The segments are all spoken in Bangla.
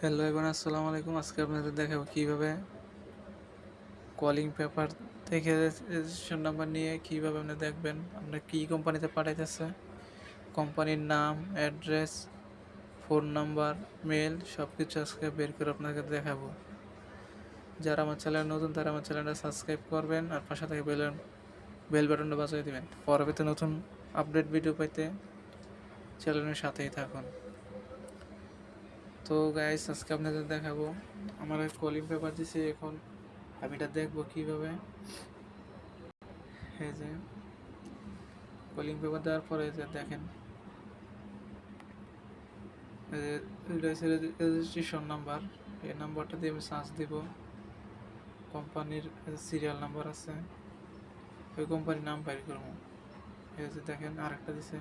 হ্যালো এভরিওয়ান, আসসালামু আলাইকুম। আজকে আপনাদের দেখাবো কীভাবে কলিং পেপার থেকে রেজিস্ট্রেশন নাম্বার নিয়ে কীভাবে আপনি দেখবেন, আপনার কি কোম্পানিতে পাঠাইতেছে কোম্পানির নাম অ্যাড্রেস ফোন নাম্বার মেল সব কিছু আজকে বের করে আপনাকে দেখাবো। যারা আমার চ্যানেল নতুন, তারা আমার চ্যানেলটা সাবস্ক্রাইব করবেন আর পাশে থেকে বেল বেল বাটনটা বাজিয়ে দেবেন। পরবর্তী নতুন আপডেট ভিডিও পেতে চ্যানেলের সাথেই থাকুন। তো গাইস আজকে আপনাদের দেখাবো। আমার এক কলিং পেপার দিছে, এখন আমি এটা দেখব কীভাবে। এই যে কলিং পেপার দেওয়ার পরে যে দেখেন। রেজিস্ট্রেশন নাম্বার এই নাম্বারটা দিয়ে আমি সার্চ দিব। কোম্পানির সিরিয়াল নাম্বার আছে। ওই কোম্পানির নাম বাইর করব। এই যে দেখেন, আরেকটা দিছে।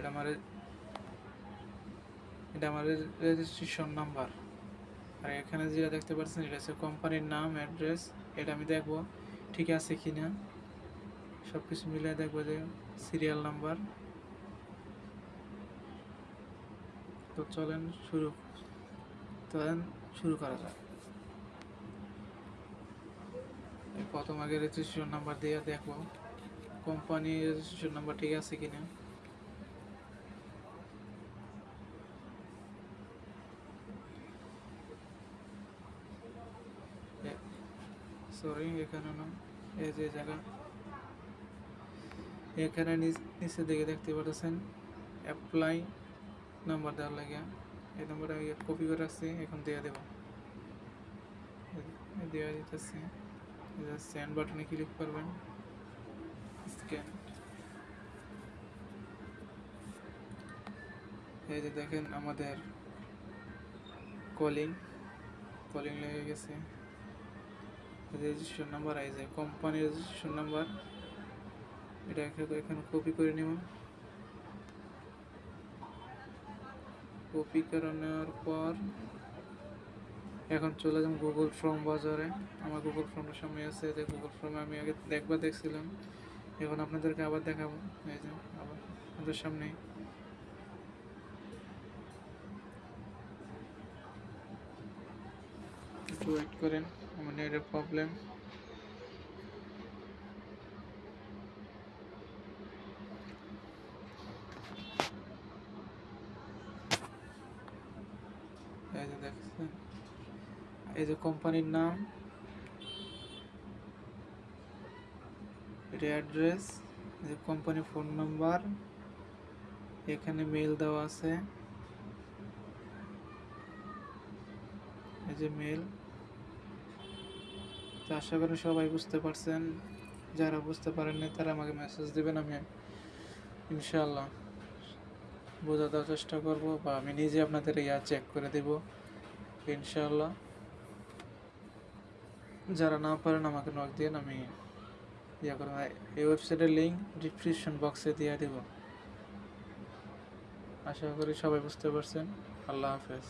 এটা আমার এটা আমার রেজিস্ট্রেশন নাম্বার আর এখানে যেটা দেখতে পাচ্ছেন, এটা হচ্ছে কোম্পানির নাম অ্যাড্রেস এটা আমি দেখব ঠিক আছে কি না সব কিছু মিলে দেখব যে সিরিয়াল নাম্বার তো চলেন শুরু চলেন শুরু করা যাক। প্রথম আগে রেজিস্ট্রেশন নাম্বার দিয়ে দেখব। কোম্পানি রেজিস্ট্রেশন নাম্বার ঠিক আছে কিনা। সরি এখানে না এই যে জায়গা। এখানে নিচে দিকে দেখতে পাচ্ছেন অ্যাপ্লাই নাম্বার দেওয়ার লাগে। এই নাম্বারটা আমি কপি করে রাখছি, এখন দিয়ে দেব। দেওয়া দিতেছি। সেন্ড বাটনে ক্লিক করবেন স্ক্যান এই যে দেখেন আমাদের কলিং কলিং লেগে গেছে। রেজিস্ট্রেশন নাম্বার আই যায় কোম্পানি রেজিস্ট্রেশন নাম্বার এটা এখানে কপি করে নেব। কপি করে নেওয়ার পর এখন চলে যাব গুগল ফর্ম বাজারে। আমার গুগল ফর্মের সামনে আছে, যে গুগল ফর্মে আমি আগে দেখবার দেখছিলাম। এখন আপনাদেরকে আবার দেখাবো। এই যে, আবার আপনাদের সামনে একটু ওয়েট করেন। আমার নেটের প্রবলেম এই যে কোম্পানির নাম। এটা অ্যাড্রেস যে কোম্পানির ফোন নাম্বার এখানে মেল দেওয়া আছে। এই যে মেল তো আশা করি সবাই বুঝতে পারছেন। যারা বুঝতে পারেননি তারা আমাকে মেসেজ দেবেন, আমি ইনশাল্লাহ বোঝাতে চেষ্টা করব বা আমি নিজে আপনাদের ইয়া চেক করে দেব ইনশাল্লাহ যারা না পারেন, আমাকে নক দিন আমি ইয়া করব। এই ওয়েবসাইটের লিঙ্ক ডিসক্রিপশন বক্সে দিয়ে দেব। আশা করি সবাই বুঝতে পারছেন। আল্লাহ হাফেজ।